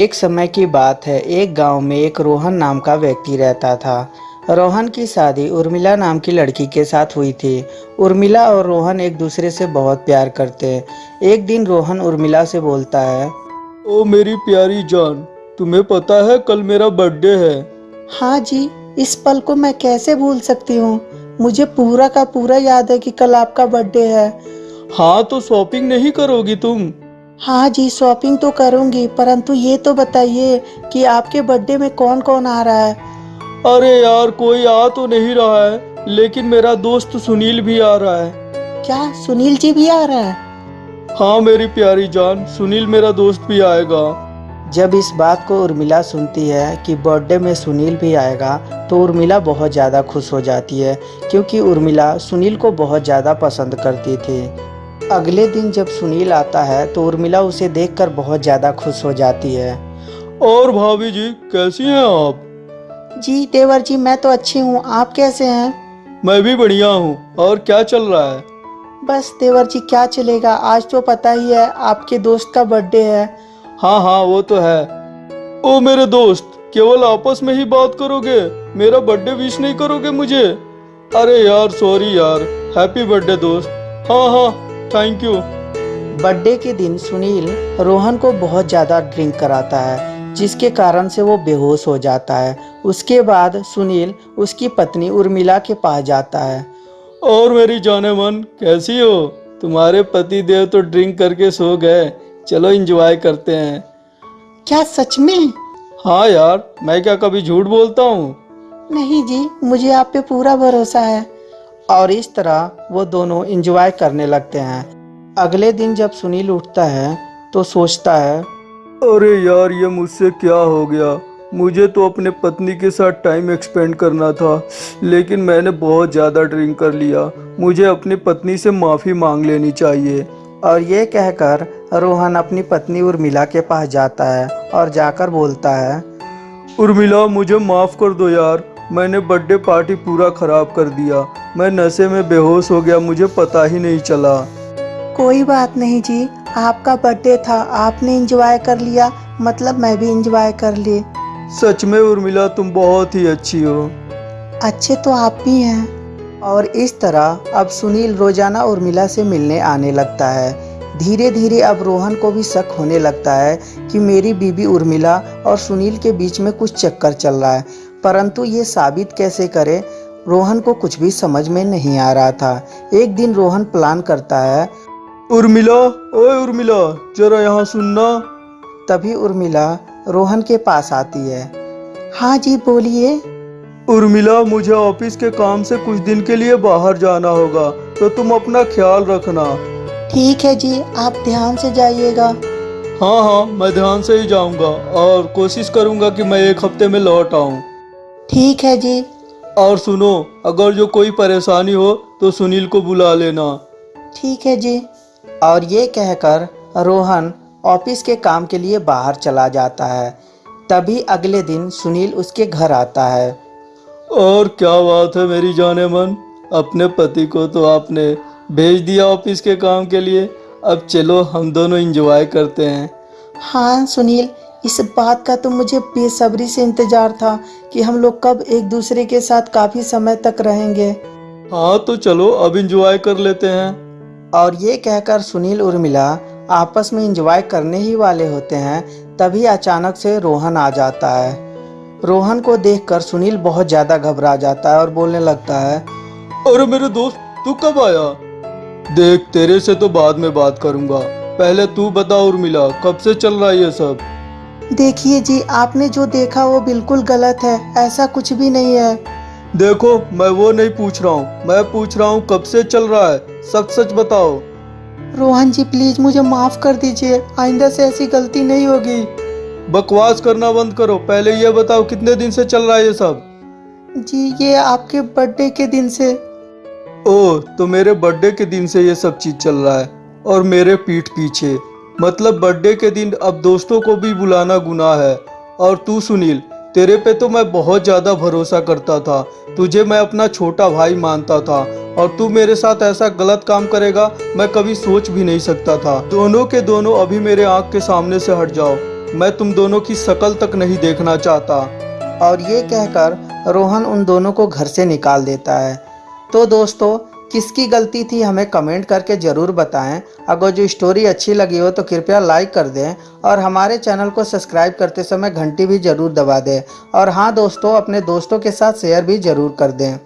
एक समय की बात है एक गाँव में एक रोहन नाम का व्यक्ति रहता था। रोहन की शादी उर्मिला नाम की लड़की के साथ हुई थी। उर्मिला और रोहन एक दूसरे से बहुत प्यार करते हैं। एक दिन रोहन उर्मिला से बोलता है ओ मेरी प्यारी जान तुम्हें पता है कल मेरा बर्थडे है। हाँ जी इस पल को मैं कैसे भूल सकती हूँ? मुझे पूरा का पूरा याद है कि कल आपका बर्थडे है। हाँ तो शॉपिंग नहीं करोगी तुम? हाँ जी शॉपिंग तो करूँगी परंतु ये तो बताइए कि आपके बर्थडे में कौन कौन आ रहा है? अरे यार कोई आ तो नहीं रहा है लेकिन मेरा दोस्त सुनील भी आ रहा है। क्या सुनील जी भी आ रहा है? हाँ मेरी प्यारी जान सुनील मेरा दोस्त भी आएगा। जब इस बात को उर्मिला सुनती है कि बर्थडे में सुनील भी आएगा तो उर्मिला बहुत ज़्यादा खुश हो जाती है क्योंकि उर्मिला सुनील को बहुत ज़्यादा पसंद करती थी। अगले दिन जब सुनील आता है तो उर्मिला उसे देखकर बहुत ज़्यादा खुश हो जाती है। और भाभी जी कैसी हैं आप? जी देवर जी मैं तो अच्छी हूँ। आप कैसे हैं? मैं भी बढ़िया हूँ। और क्या चल रहा है? बस देवर जी क्या चलेगा? आज तो पता ही है आपके दोस्त का बर्थडे है। हाँ हाँ वो तो है। ओ मेरे दोस्त केवल आपस में ही बात करोगे? मेरा बर्थडे विश नहीं करोगे मुझे? अरे यार सॉरी यार। हैप्पी बर्थडे दोस्त। हाँ हाँ। थैंक यू बर्थडे के दिन सुनील रोहन को बहुत ज़्यादा ड्रिंक कराता है जिसके कारण से वो बेहोश हो जाता है। उसके बाद सुनील उसकी पत्नी उर्मिला के पास जाता है। और मेरी जाने मन कैसी हो? तुम्हारे पति देव तो ड्रिंक करके सो गए। चलो इंजॉय करते हैं। क्या सच में? हाँ यार मैं क्या कभी झूठ बोलता हूँ? नहीं जी मुझे आप पे पूरा भरोसा है। और इस तरह वो दोनों इंजॉय करने लगते हैं। अगले दिन जब सुनील उठता है तो सोचता है अरे यार ये मुझसे क्या हो गया? मुझे तो अपने पत्नी के साथ टाइम एक्सपेंड करना था लेकिन मैंने बहुत ज़्यादा ड्रिंक कर लिया। मुझे अपनी पत्नी से माफ़ी मांग लेनी चाहिए। और ये कहकर रोहन अपनी पत्नी उर्मिला के पास जाता है और जाकर बोलता है उर्मिला मुझे माफ़ कर दो यार। मैंने बर्थडे पार्टी पूरा ख़राब कर दिया। मैं नशे में बेहोश हो गया मुझे पता ही नहीं चला। कोई बात नहीं जी आपका बर्थडे था आपने एंजॉय कर लिया मतलब मैं भी इंजॉय कर ली। सच में उर्मिला तुम बहुत ही अच्छी हो। अच्छे तो आप भी हैं। और इस तरह अब सुनील रोज़ाना उर्मिला से मिलने आने लगता है। धीरे धीरे अब रोहन को भी शक होने लगता है कि मेरी बीबी उर्मिला और सुनील के बीच में कुछ चक्कर चल रहा है। परंतु ये साबित कैसे करे? रोहन को कुछ भी समझ में नहीं आ रहा था। एक दिन रोहन प्लान करता है उर्मिला ओए उर्मिला जरा यहाँ सुनना तभी उर्मिला रोहन के पास आती है। हाँ जी बोलिए। उर्मिला मुझे ऑफ़िस के काम से कुछ दिन के लिए बाहर जाना होगा तो तुम अपना ख्याल रखना। ठीक है जी आप ध्यान से जाइएगा। हाँ हाँ मैं ध्यान से ही जाऊँगा और कोशिश करूँगा कि मैं एक हफ़्ते में लौट आऊँ। ठीक है जी। और सुनो अगर जो कोई परेशानी हो तो सुनील को बुला लेना। ठीक है जी। और ये कहकर रोहन ऑफ़िस के काम के लिए बाहर चला जाता है। तभी अगले दिन सुनील उसके घर आता है। और क्या बात है मेरी जाने मन। अपने पति को तो आपने भेज दिया ऑफ़िस के काम के लिए। अब चलो हम दोनों इंजॉय करते हैं। हाँ सुनील इस बात का तो मुझे बेसब्री से इंतज़ार था कि हम लोग कब एक दूसरे के साथ काफ़ी समय तक रहेंगे। हाँ तो चलो अब इंजॉय कर लेते हैं। और ये कहकर सुनील उर्मिला आपस में इंजॉय करने ही वाले होते हैं तभी अचानक से रोहन आ जाता है। रोहन को देखकर सुनील बहुत ज़्यादा घबरा जाता है और बोलने लगता है अरे मेरे दोस्त तू कब आया? देख तेरे से तो बाद में बात करूँगा। पहले तू बता उर्मिला कब से चल रहा है ये सब? देखिए जी आपने जो देखा वो बिल्कुल गलत है ऐसा कुछ भी नहीं है। देखो मैं वो नहीं पूछ रहा हूँ। मैं पूछ रहा हूँ कब से चल रहा है। सच सच बताओ। रोहन जी प्लीज़ मुझे माफ़ कर दीजिए। आइंदा से ऐसी गलती नहीं होगी। बकवास करना बंद करो। पहले ये बताओ कितने दिन से चल रहा है ये सब? जी ये आपके बर्थडे के दिन से। ओ तो मेरे बर्थडे के दिन से ये सब चीज़ चल रहा है और मेरे पीठ पीछे। मतलब बर्थडे के दिन अब दोस्तों को भी बुलाना गुनाह है। और तू सुनील, तेरे पे तो मैं बहुत ज़्यादा भरोसा करता था। तुझे मैं अपना छोटा भाई मानता था। और तू मेरे साथ ऐसा गलत काम करेगा, मैं कभी सोच भी नहीं सकता था। दोनों के दोनों अभी मेरे आँख के सामने से हट जाओ। मैं तुम दोनों की शकल तक नहीं देखना चाहता। और ये कहकर रोहन उन दोनों को घर से निकाल देता है। तो दोस्तों किसकी गलती थी हमें कमेंट करके ज़रूर बताएँ। अगर जो स्टोरी अच्छी लगी हो तो कृपया लाइक कर दें और हमारे चैनल को सब्सक्राइब करते समय घंटी भी ज़रूर दबा दें। और हाँ दोस्तों, अपने दोस्तों के साथ शेयर भी ज़रूर कर दें।